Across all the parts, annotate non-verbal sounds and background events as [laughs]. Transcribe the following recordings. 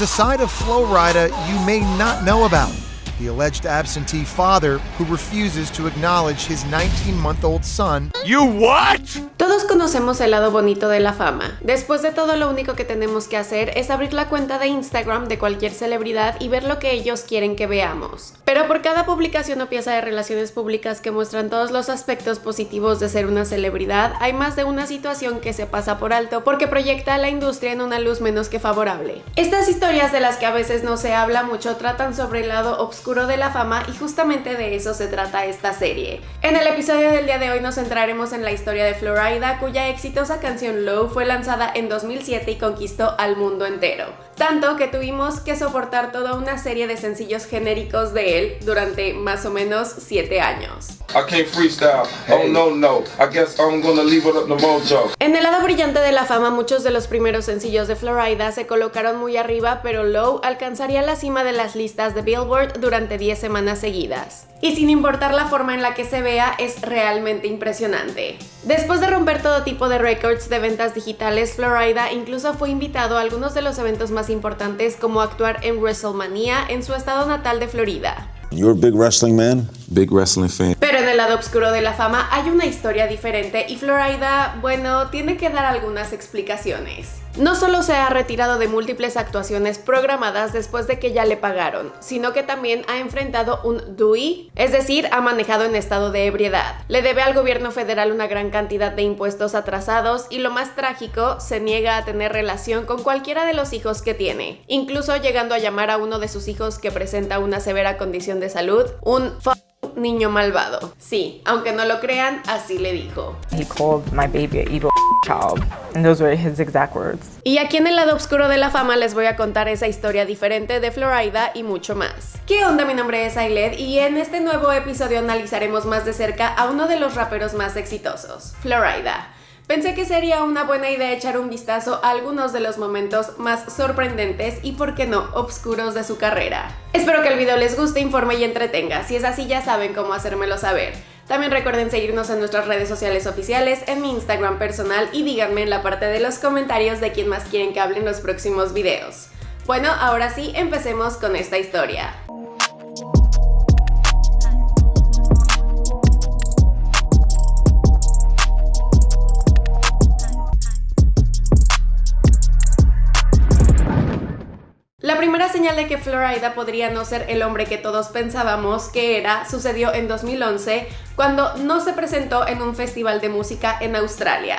It's a side of Flo Rida you may not know about. The alleged absentee father who refuses to acknowledge his 19-month-old son. You what? Todos conocemos el lado bonito de la fama. Después de todo lo único que tenemos que hacer es abrir la cuenta de Instagram de cualquier celebridad y ver lo que ellos quieren que veamos. Pero por cada publicación o pieza de relaciones públicas que muestran todos los aspectos positivos de ser una celebridad, hay más de una situación que se pasa por alto porque proyecta a la industria en una luz menos que favorable. Estas historias de las que a veces no se habla mucho tratan sobre el lado de la fama y justamente de eso se trata esta serie. En el episodio del día de hoy nos centraremos en la historia de Florida, cuya exitosa canción Low fue lanzada en 2007 y conquistó al mundo entero. Tanto que tuvimos que soportar toda una serie de sencillos genéricos de él durante más o menos 7 años. En el lado brillante de la fama, muchos de los primeros sencillos de Florida se colocaron muy arriba, pero Low alcanzaría la cima de las listas de Billboard durante 10 semanas seguidas. Y sin importar la forma en la que se vea, es realmente impresionante. Después de romper todo tipo de récords de ventas digitales, Florida incluso fue invitado a algunos de los eventos más importantes como actuar en WrestleMania en su estado natal de Florida. You're a big wrestling man? Big wrestling fan. Pero en el lado oscuro de la fama hay una historia diferente y Florida, bueno, tiene que dar algunas explicaciones. No solo se ha retirado de múltiples actuaciones programadas después de que ya le pagaron, sino que también ha enfrentado un DUI, es decir, ha manejado en estado de ebriedad. Le debe al gobierno federal una gran cantidad de impuestos atrasados y lo más trágico, se niega a tener relación con cualquiera de los hijos que tiene, incluso llegando a llamar a uno de sus hijos que presenta una severa condición de salud un niño malvado. Sí, aunque no lo crean, así le dijo. He called my baby a evil [laughs] child. And those were his exact words. Y aquí en el lado oscuro de la fama les voy a contar esa historia diferente de Florida y mucho más. ¿Qué onda? Mi nombre es Ailed y en este nuevo episodio analizaremos más de cerca a uno de los raperos más exitosos, Florida. Pensé que sería una buena idea echar un vistazo a algunos de los momentos más sorprendentes y, por qué no, obscuros de su carrera. Espero que el video les guste, informe y entretenga. Si es así ya saben cómo hacérmelo saber. También recuerden seguirnos en nuestras redes sociales oficiales, en mi Instagram personal y díganme en la parte de los comentarios de quién más quieren que hable en los próximos videos. Bueno, ahora sí, empecemos con esta historia. Señal de que Florida podría no ser el hombre que todos pensábamos que era sucedió en 2011 cuando no se presentó en un festival de música en Australia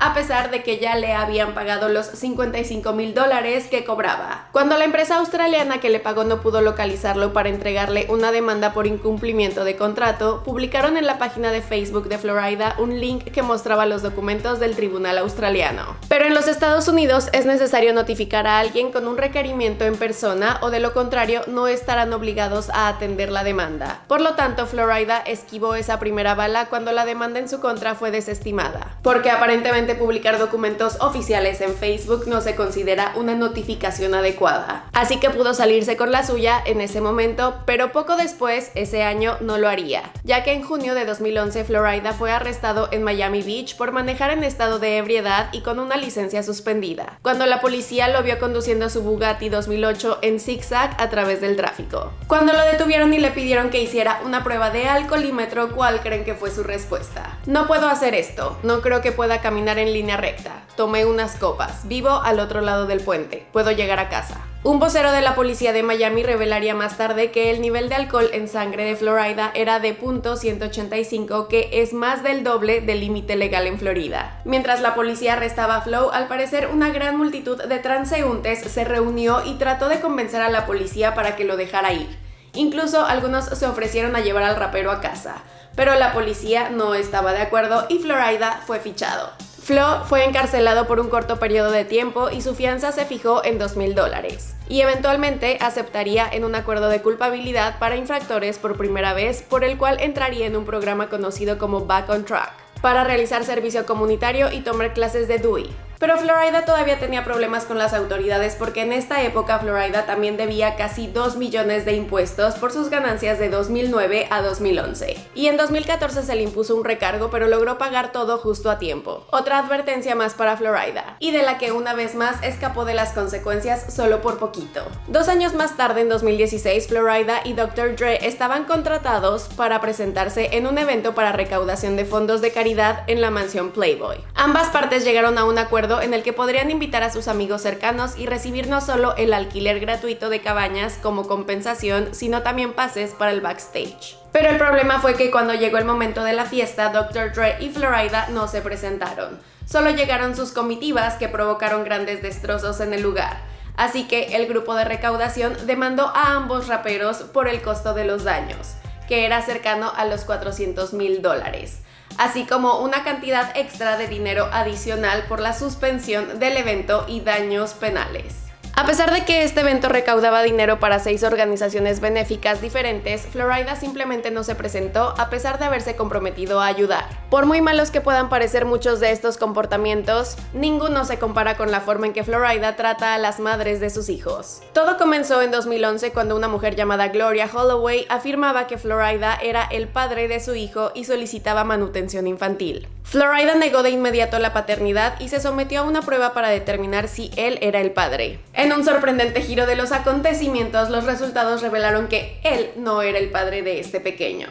a pesar de que ya le habían pagado los 55 mil dólares que cobraba. Cuando la empresa australiana que le pagó no pudo localizarlo para entregarle una demanda por incumplimiento de contrato, publicaron en la página de Facebook de Florida un link que mostraba los documentos del tribunal australiano. Pero en los Estados Unidos es necesario notificar a alguien con un requerimiento en persona o de lo contrario no estarán obligados a atender la demanda. Por lo tanto, Florida esquivó esa primera bala cuando la demanda en su contra fue desestimada, porque aparentemente publicar documentos oficiales en Facebook no se considera una notificación adecuada. Así que pudo salirse con la suya en ese momento, pero poco después, ese año, no lo haría, ya que en junio de 2011 Florida fue arrestado en Miami Beach por manejar en estado de ebriedad y con una licencia suspendida, cuando la policía lo vio conduciendo su Bugatti 2008 en zigzag a través del tráfico. Cuando lo detuvieron y le pidieron que hiciera una prueba de alcoholímetro, ¿cuál creen que fue su respuesta? No puedo hacer esto, no creo que pueda caminar en línea recta. Tomé unas copas. Vivo al otro lado del puente. Puedo llegar a casa. Un vocero de la policía de Miami revelaría más tarde que el nivel de alcohol en sangre de Florida era de .185, que es más del doble del límite legal en Florida. Mientras la policía arrestaba a Flo, al parecer una gran multitud de transeúntes se reunió y trató de convencer a la policía para que lo dejara ir. Incluso algunos se ofrecieron a llevar al rapero a casa, pero la policía no estaba de acuerdo y Florida fue fichado. Flo fue encarcelado por un corto periodo de tiempo y su fianza se fijó en 2.000 dólares. Y eventualmente aceptaría en un acuerdo de culpabilidad para infractores por primera vez, por el cual entraría en un programa conocido como Back on Track, para realizar servicio comunitario y tomar clases de DUI. Pero Florida todavía tenía problemas con las autoridades porque en esta época Florida también debía casi 2 millones de impuestos por sus ganancias de 2009 a 2011. Y en 2014 se le impuso un recargo pero logró pagar todo justo a tiempo. Otra advertencia más para Florida, y de la que una vez más escapó de las consecuencias solo por poquito. Dos años más tarde, en 2016, Florida y Dr. Dre estaban contratados para presentarse en un evento para recaudación de fondos de caridad en la mansión Playboy. Ambas partes llegaron a un acuerdo en el que podrían invitar a sus amigos cercanos y recibir no solo el alquiler gratuito de cabañas como compensación, sino también pases para el backstage. Pero el problema fue que cuando llegó el momento de la fiesta, Dr. Dre y Florida no se presentaron. Solo llegaron sus comitivas que provocaron grandes destrozos en el lugar. Así que el grupo de recaudación demandó a ambos raperos por el costo de los daños, que era cercano a los 400 mil dólares así como una cantidad extra de dinero adicional por la suspensión del evento y daños penales. A pesar de que este evento recaudaba dinero para seis organizaciones benéficas diferentes, Florida simplemente no se presentó a pesar de haberse comprometido a ayudar. Por muy malos que puedan parecer muchos de estos comportamientos, ninguno se compara con la forma en que Florida trata a las madres de sus hijos. Todo comenzó en 2011 cuando una mujer llamada Gloria Holloway afirmaba que Florida era el padre de su hijo y solicitaba manutención infantil. Florida negó de inmediato la paternidad y se sometió a una prueba para determinar si él era el padre. En un sorprendente giro de los acontecimientos, los resultados revelaron que él no era el padre de este pequeño.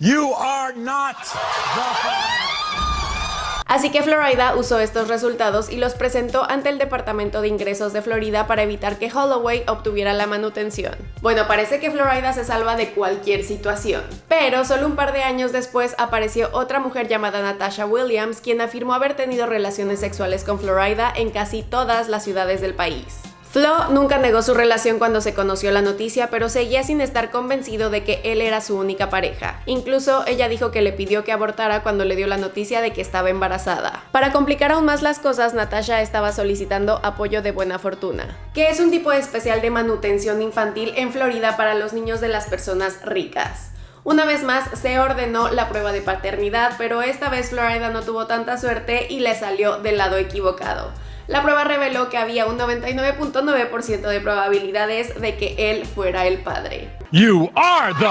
You are not Así que Florida usó estos resultados y los presentó ante el Departamento de Ingresos de Florida para evitar que Holloway obtuviera la manutención. Bueno, parece que Florida se salva de cualquier situación. Pero solo un par de años después apareció otra mujer llamada Natasha Williams, quien afirmó haber tenido relaciones sexuales con Florida en casi todas las ciudades del país. Flo nunca negó su relación cuando se conoció la noticia, pero seguía sin estar convencido de que él era su única pareja. Incluso ella dijo que le pidió que abortara cuando le dio la noticia de que estaba embarazada. Para complicar aún más las cosas, Natasha estaba solicitando apoyo de buena fortuna, que es un tipo especial de manutención infantil en Florida para los niños de las personas ricas. Una vez más se ordenó la prueba de paternidad, pero esta vez Florida no tuvo tanta suerte y le salió del lado equivocado la prueba reveló que había un 99.9% de probabilidades de que él fuera el padre. You are the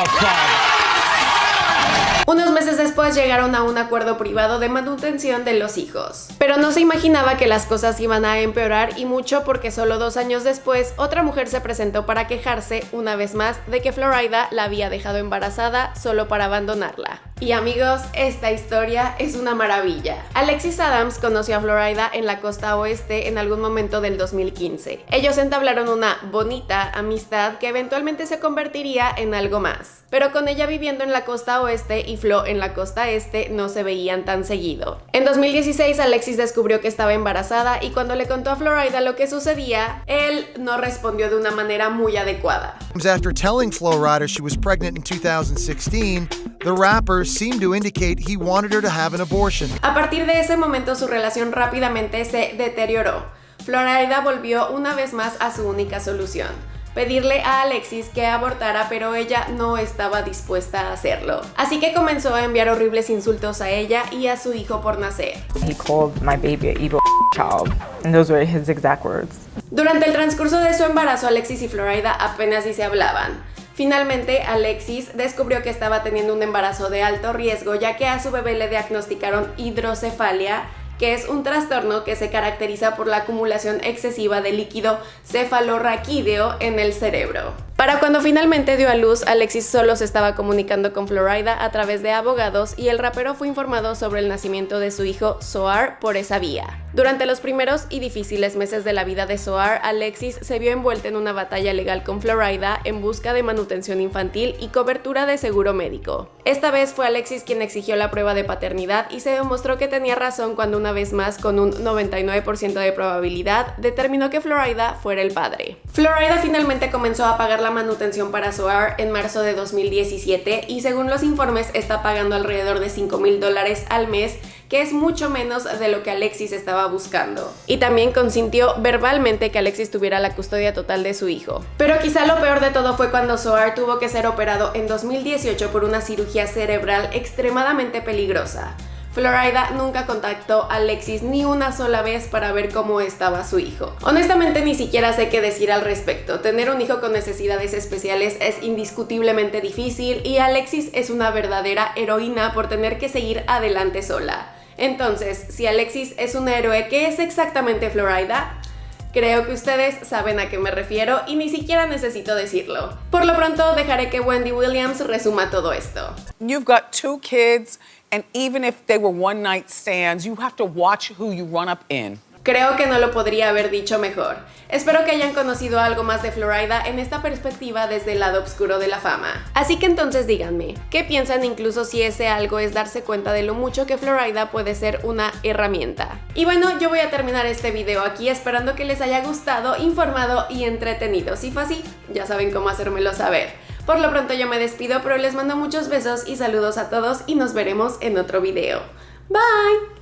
Unos meses después llegaron a un acuerdo privado de manutención de los hijos. Pero no se imaginaba que las cosas iban a empeorar y mucho porque solo dos años después otra mujer se presentó para quejarse una vez más de que Florida la había dejado embarazada solo para abandonarla. Y amigos, esta historia es una maravilla. Alexis Adams conoció a Florida en la costa oeste en algún momento del 2015. Ellos entablaron una bonita amistad que eventualmente se convertiría en algo más. Pero con ella viviendo en la costa oeste y Flo en la costa este no se veían tan seguido. En 2016 Alexis descubrió que estaba embarazada y cuando le contó a Florida lo que sucedía, él no respondió de una manera muy adecuada. After telling Florida she was pregnant in 2016, the rapper seemed to indicate he wanted her to have an abortion. A partir de ese momento su relación rápidamente se deterioró. Florida volvió una vez más a su única solución, pedirle a Alexis que abortara, pero ella no estaba dispuesta a hacerlo. Así que comenzó a enviar horribles insultos a ella y a su hijo por nacer. He called my baby a evil child, and those were his exact words. Durante el transcurso de su embarazo, Alexis y Florida apenas si se hablaban. Finalmente, Alexis descubrió que estaba teniendo un embarazo de alto riesgo ya que a su bebé le diagnosticaron hidrocefalia que es un trastorno que se caracteriza por la acumulación excesiva de líquido cefalorraquídeo en el cerebro. Para cuando finalmente dio a luz, Alexis solo se estaba comunicando con Florida a través de abogados y el rapero fue informado sobre el nacimiento de su hijo Soar por esa vía. Durante los primeros y difíciles meses de la vida de Soar, Alexis se vio envuelta en una batalla legal con Florida en busca de manutención infantil y cobertura de seguro médico. Esta vez fue Alexis quien exigió la prueba de paternidad y se demostró que tenía razón cuando una vez más con un 99% de probabilidad determinó que Florida fuera el padre. Florida finalmente comenzó a pagar la manutención para Soar en marzo de 2017 y según los informes está pagando alrededor de 5 mil dólares al mes que es mucho menos de lo que Alexis estaba buscando. Y también consintió verbalmente que Alexis tuviera la custodia total de su hijo. Pero quizá lo peor de todo fue cuando Soar tuvo que ser operado en 2018 por una cirugía cerebral extremadamente peligrosa. Florida nunca contactó a Alexis ni una sola vez para ver cómo estaba su hijo. Honestamente ni siquiera sé qué decir al respecto. Tener un hijo con necesidades especiales es indiscutiblemente difícil y Alexis es una verdadera heroína por tener que seguir adelante sola. Entonces, si Alexis es un héroe, ¿qué es exactamente Florida? Creo que ustedes saben a qué me refiero y ni siquiera necesito decirlo. Por lo pronto dejaré que Wendy Williams resuma todo esto. You've got two kids, and even if they were one night stands, you have to watch who you run up in. Creo que no lo podría haber dicho mejor. Espero que hayan conocido algo más de Florida en esta perspectiva desde el lado oscuro de la fama. Así que entonces díganme, ¿qué piensan incluso si ese algo es darse cuenta de lo mucho que Florida puede ser una herramienta? Y bueno, yo voy a terminar este video aquí esperando que les haya gustado, informado y entretenido. Si fue así, ya saben cómo hacérmelo saber. Por lo pronto yo me despido, pero les mando muchos besos y saludos a todos y nos veremos en otro video. Bye!